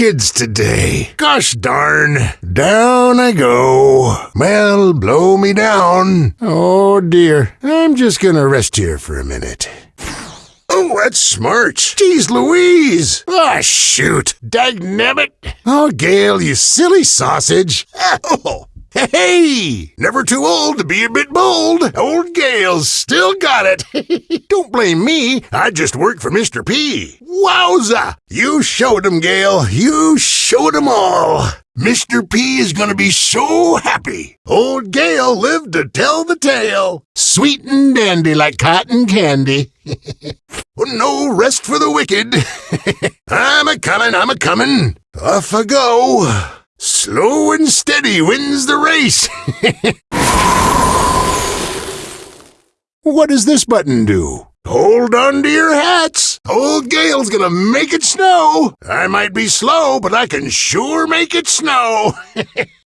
kids today. Gosh darn. Down I go. Well, blow me down. Oh dear. I'm just gonna rest here for a minute. Oh, that's smart. Jeez Louise. Ah, shoot. Dagnabbit. Oh, Gail, you silly sausage. Oh. Hey, never too old to be a bit bold. Old Gail's still got it. Don't blame me. I just work for Mr. P. Wowza! You showed him, Gail. You showed 'em all. Mr. P is gonna be so happy. Old Gail lived to tell the tale. Sweet and dandy like cotton candy. Oh, no rest for the wicked. I'm a comin', I'm a comin'. Off I go. Slow steady wins the race. what does this button do? Hold on to your hats. Old Gail's gonna make it snow. I might be slow, but I can sure make it snow.